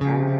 Thank